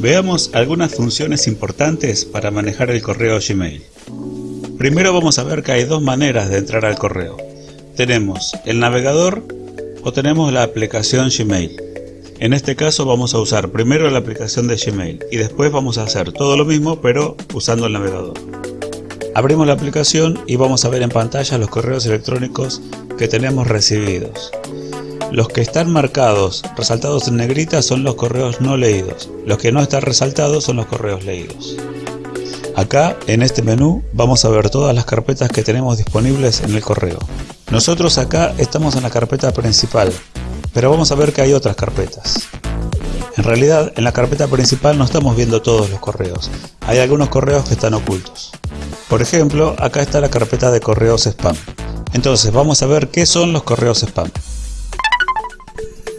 Veamos algunas funciones importantes para manejar el correo Gmail. Primero vamos a ver que hay dos maneras de entrar al correo. Tenemos el navegador o tenemos la aplicación Gmail. En este caso vamos a usar primero la aplicación de Gmail y después vamos a hacer todo lo mismo pero usando el navegador. Abrimos la aplicación y vamos a ver en pantalla los correos electrónicos que tenemos recibidos. Los que están marcados, resaltados en negrita, son los correos no leídos. Los que no están resaltados son los correos leídos. Acá, en este menú, vamos a ver todas las carpetas que tenemos disponibles en el correo. Nosotros acá estamos en la carpeta principal, pero vamos a ver que hay otras carpetas. En realidad, en la carpeta principal no estamos viendo todos los correos. Hay algunos correos que están ocultos. Por ejemplo, acá está la carpeta de correos spam. Entonces, vamos a ver qué son los correos spam.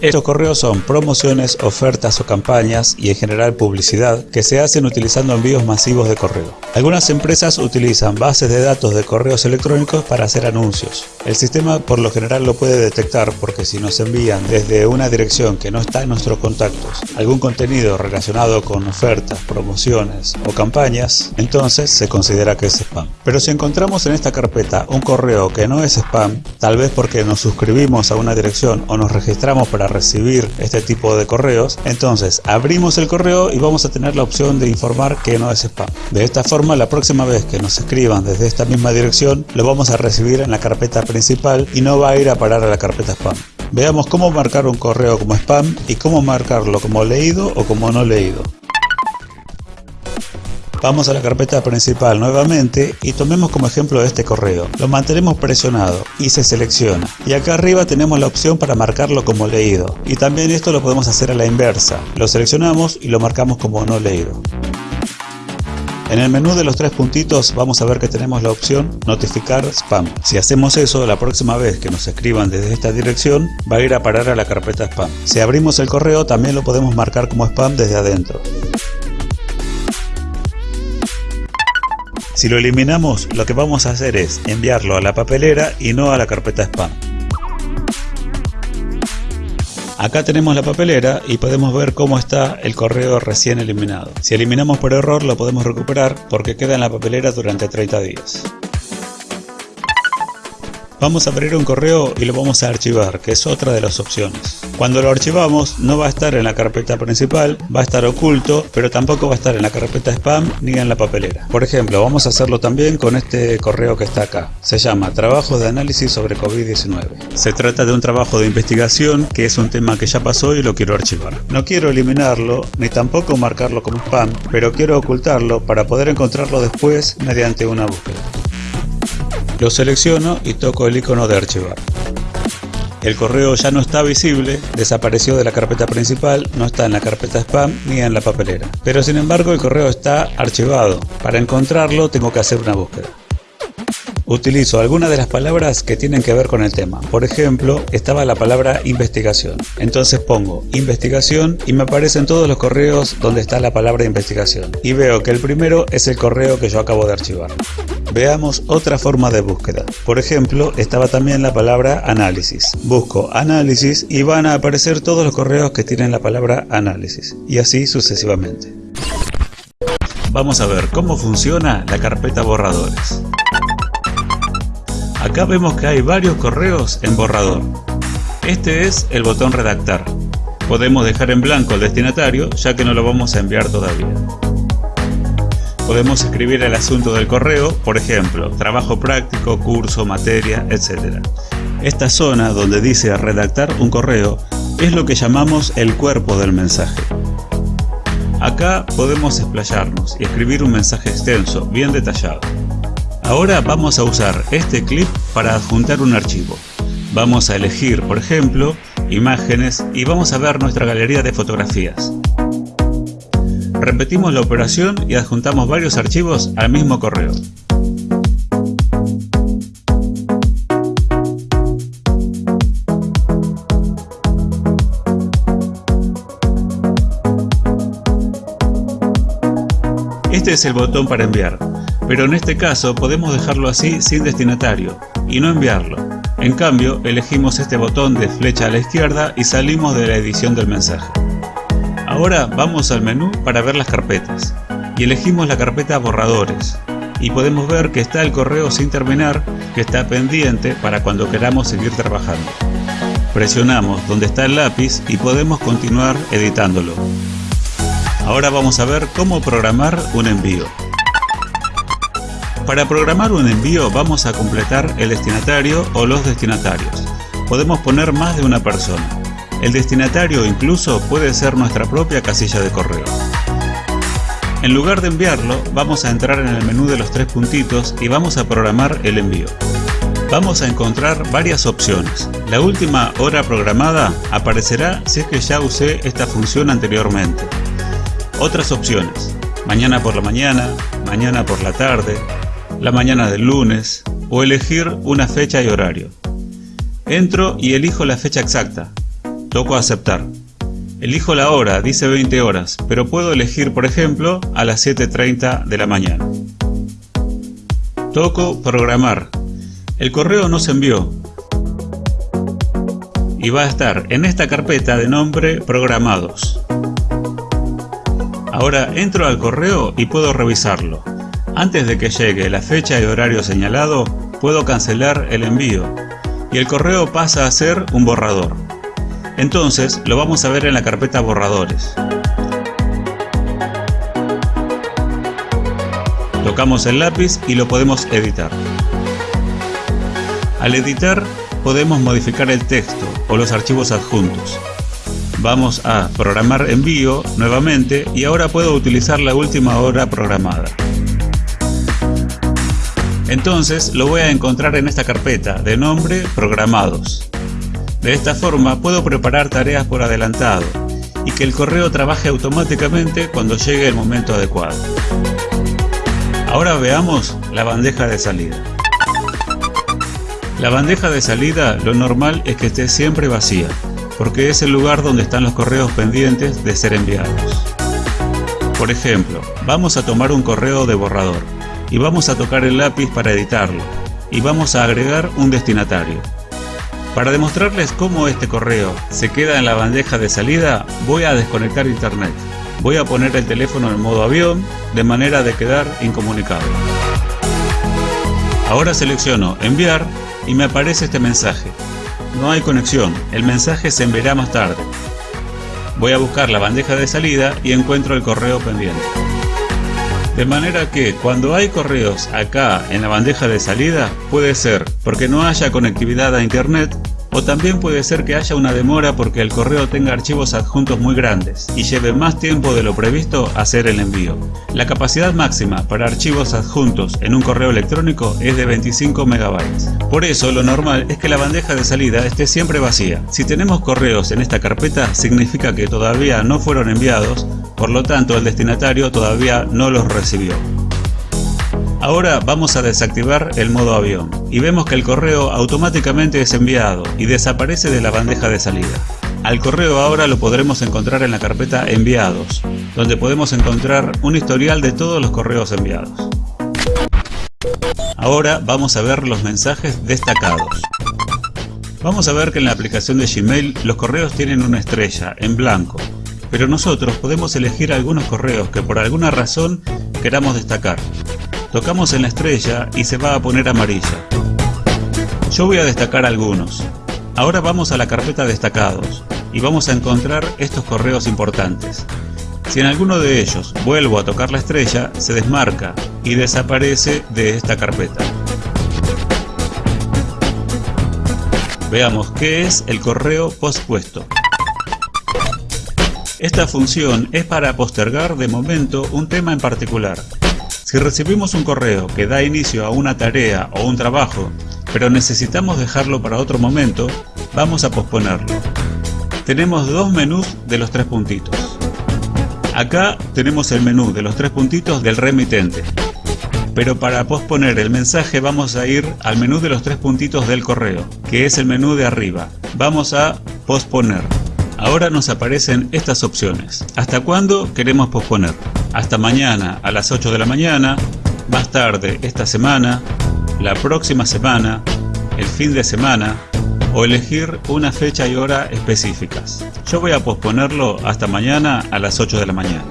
Estos correos son promociones, ofertas o campañas y en general publicidad que se hacen utilizando envíos masivos de correo. Algunas empresas utilizan bases de datos de correos electrónicos para hacer anuncios. El sistema por lo general lo puede detectar porque si nos envían desde una dirección que no está en nuestros contactos algún contenido relacionado con ofertas, promociones o campañas, entonces se considera que es spam. Pero si encontramos en esta carpeta un correo que no es spam, tal vez porque nos suscribimos a una dirección o nos registramos para recibir este tipo de correos, entonces abrimos el correo y vamos a tener la opción de informar que no es spam. De esta forma, la próxima vez que nos escriban desde esta misma dirección, lo vamos a recibir en la carpeta principal y no va a ir a parar a la carpeta spam. Veamos cómo marcar un correo como spam y cómo marcarlo como leído o como no leído. Vamos a la carpeta principal nuevamente y tomemos como ejemplo este correo. Lo mantenemos presionado y se selecciona. Y acá arriba tenemos la opción para marcarlo como leído. Y también esto lo podemos hacer a la inversa. Lo seleccionamos y lo marcamos como no leído. En el menú de los tres puntitos vamos a ver que tenemos la opción notificar spam. Si hacemos eso, la próxima vez que nos escriban desde esta dirección va a ir a parar a la carpeta spam. Si abrimos el correo también lo podemos marcar como spam desde adentro. Si lo eliminamos, lo que vamos a hacer es enviarlo a la papelera y no a la carpeta spam. Acá tenemos la papelera y podemos ver cómo está el correo recién eliminado. Si eliminamos por error lo podemos recuperar porque queda en la papelera durante 30 días. Vamos a abrir un correo y lo vamos a archivar, que es otra de las opciones. Cuando lo archivamos no va a estar en la carpeta principal, va a estar oculto, pero tampoco va a estar en la carpeta spam ni en la papelera. Por ejemplo, vamos a hacerlo también con este correo que está acá. Se llama Trabajo de análisis sobre COVID-19. Se trata de un trabajo de investigación que es un tema que ya pasó y lo quiero archivar. No quiero eliminarlo, ni tampoco marcarlo como spam, pero quiero ocultarlo para poder encontrarlo después mediante una búsqueda. Lo selecciono y toco el icono de archivar. El correo ya no está visible, desapareció de la carpeta principal, no está en la carpeta spam ni en la papelera. Pero sin embargo el correo está archivado. Para encontrarlo tengo que hacer una búsqueda. Utilizo algunas de las palabras que tienen que ver con el tema. Por ejemplo, estaba la palabra investigación. Entonces pongo investigación y me aparecen todos los correos donde está la palabra investigación. Y veo que el primero es el correo que yo acabo de archivar. Veamos otra forma de búsqueda. Por ejemplo, estaba también la palabra análisis. Busco análisis y van a aparecer todos los correos que tienen la palabra análisis. Y así sucesivamente. Vamos a ver cómo funciona la carpeta borradores. Acá vemos que hay varios correos en borrador. Este es el botón redactar. Podemos dejar en blanco el destinatario ya que no lo vamos a enviar todavía. Podemos escribir el asunto del correo, por ejemplo, trabajo práctico, curso, materia, etc. Esta zona donde dice redactar un correo es lo que llamamos el cuerpo del mensaje. Acá podemos explayarnos y escribir un mensaje extenso, bien detallado. Ahora vamos a usar este clip para adjuntar un archivo. Vamos a elegir, por ejemplo, imágenes y vamos a ver nuestra galería de fotografías. Repetimos la operación y adjuntamos varios archivos al mismo correo. Este es el botón para enviar pero en este caso podemos dejarlo así sin destinatario y no enviarlo. En cambio, elegimos este botón de flecha a la izquierda y salimos de la edición del mensaje. Ahora vamos al menú para ver las carpetas y elegimos la carpeta borradores y podemos ver que está el correo sin terminar que está pendiente para cuando queramos seguir trabajando. Presionamos donde está el lápiz y podemos continuar editándolo. Ahora vamos a ver cómo programar un envío. Para programar un envío vamos a completar el destinatario o los destinatarios. Podemos poner más de una persona. El destinatario incluso puede ser nuestra propia casilla de correo. En lugar de enviarlo, vamos a entrar en el menú de los tres puntitos y vamos a programar el envío. Vamos a encontrar varias opciones. La última hora programada aparecerá si es que ya usé esta función anteriormente. Otras opciones. Mañana por la mañana, mañana por la tarde, la mañana del lunes o elegir una fecha y horario. Entro y elijo la fecha exacta. Toco aceptar. Elijo la hora, dice 20 horas, pero puedo elegir por ejemplo a las 7.30 de la mañana. Toco programar. El correo no se envió. Y va a estar en esta carpeta de nombre programados. Ahora entro al correo y puedo revisarlo. Antes de que llegue la fecha y horario señalado, puedo cancelar el envío y el correo pasa a ser un borrador. Entonces lo vamos a ver en la carpeta borradores. Tocamos el lápiz y lo podemos editar. Al editar podemos modificar el texto o los archivos adjuntos. Vamos a programar envío nuevamente y ahora puedo utilizar la última hora programada. Entonces lo voy a encontrar en esta carpeta de nombre programados. De esta forma puedo preparar tareas por adelantado y que el correo trabaje automáticamente cuando llegue el momento adecuado. Ahora veamos la bandeja de salida. La bandeja de salida lo normal es que esté siempre vacía porque es el lugar donde están los correos pendientes de ser enviados. Por ejemplo, vamos a tomar un correo de borrador y vamos a tocar el lápiz para editarlo y vamos a agregar un destinatario. Para demostrarles cómo este correo se queda en la bandeja de salida, voy a desconectar internet. Voy a poner el teléfono en modo avión de manera de quedar incomunicado. Ahora selecciono enviar y me aparece este mensaje. No hay conexión, el mensaje se enviará más tarde. Voy a buscar la bandeja de salida y encuentro el correo pendiente. De manera que cuando hay correos acá en la bandeja de salida, puede ser porque no haya conectividad a internet o también puede ser que haya una demora porque el correo tenga archivos adjuntos muy grandes y lleve más tiempo de lo previsto hacer el envío. La capacidad máxima para archivos adjuntos en un correo electrónico es de 25 megabytes. Por eso lo normal es que la bandeja de salida esté siempre vacía. Si tenemos correos en esta carpeta significa que todavía no fueron enviados, por lo tanto el destinatario todavía no los recibió. Ahora vamos a desactivar el modo avión y vemos que el correo automáticamente es enviado y desaparece de la bandeja de salida. Al correo ahora lo podremos encontrar en la carpeta enviados, donde podemos encontrar un historial de todos los correos enviados. Ahora vamos a ver los mensajes destacados. Vamos a ver que en la aplicación de Gmail los correos tienen una estrella en blanco, pero nosotros podemos elegir algunos correos que por alguna razón queramos destacar. Tocamos en la estrella y se va a poner amarilla. Yo voy a destacar algunos. Ahora vamos a la carpeta destacados y vamos a encontrar estos correos importantes. Si en alguno de ellos vuelvo a tocar la estrella, se desmarca y desaparece de esta carpeta. Veamos qué es el correo pospuesto. Esta función es para postergar de momento un tema en particular. Si recibimos un correo que da inicio a una tarea o un trabajo, pero necesitamos dejarlo para otro momento, vamos a posponerlo. Tenemos dos menús de los tres puntitos. Acá tenemos el menú de los tres puntitos del remitente. Pero para posponer el mensaje vamos a ir al menú de los tres puntitos del correo, que es el menú de arriba. Vamos a posponer. Ahora nos aparecen estas opciones. ¿Hasta cuándo queremos posponer? Hasta mañana a las 8 de la mañana, más tarde esta semana, la próxima semana, el fin de semana, o elegir una fecha y hora específicas. Yo voy a posponerlo hasta mañana a las 8 de la mañana.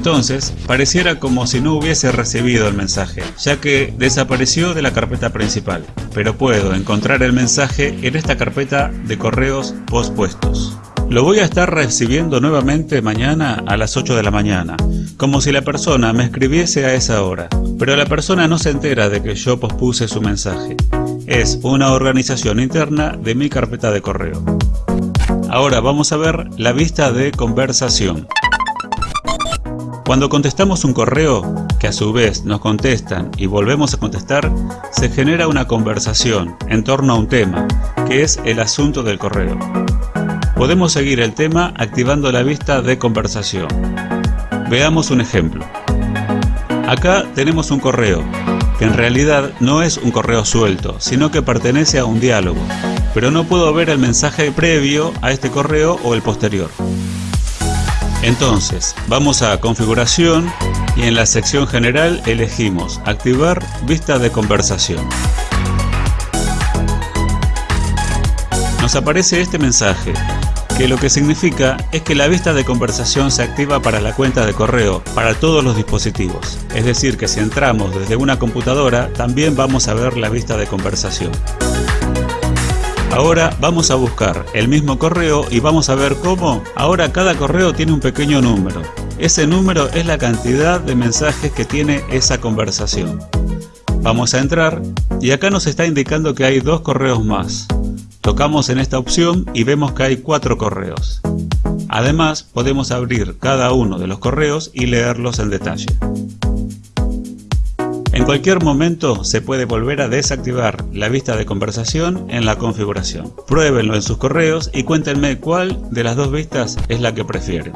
Entonces, pareciera como si no hubiese recibido el mensaje, ya que desapareció de la carpeta principal, pero puedo encontrar el mensaje en esta carpeta de correos pospuestos. Lo voy a estar recibiendo nuevamente mañana a las 8 de la mañana, como si la persona me escribiese a esa hora, pero la persona no se entera de que yo pospuse su mensaje. Es una organización interna de mi carpeta de correo. Ahora vamos a ver la vista de conversación. Cuando contestamos un correo, que a su vez nos contestan y volvemos a contestar, se genera una conversación en torno a un tema, que es el asunto del correo. Podemos seguir el tema activando la vista de conversación. Veamos un ejemplo. Acá tenemos un correo, que en realidad no es un correo suelto, sino que pertenece a un diálogo, pero no puedo ver el mensaje previo a este correo o el posterior. Entonces, vamos a configuración y en la sección general elegimos activar vista de conversación. Nos aparece este mensaje, que lo que significa es que la vista de conversación se activa para la cuenta de correo, para todos los dispositivos. Es decir, que si entramos desde una computadora, también vamos a ver la vista de conversación. Ahora vamos a buscar el mismo correo y vamos a ver cómo ahora cada correo tiene un pequeño número. Ese número es la cantidad de mensajes que tiene esa conversación. Vamos a entrar y acá nos está indicando que hay dos correos más. Tocamos en esta opción y vemos que hay cuatro correos. Además podemos abrir cada uno de los correos y leerlos en detalle. En cualquier momento se puede volver a desactivar la vista de conversación en la configuración. Pruébenlo en sus correos y cuéntenme cuál de las dos vistas es la que prefieren.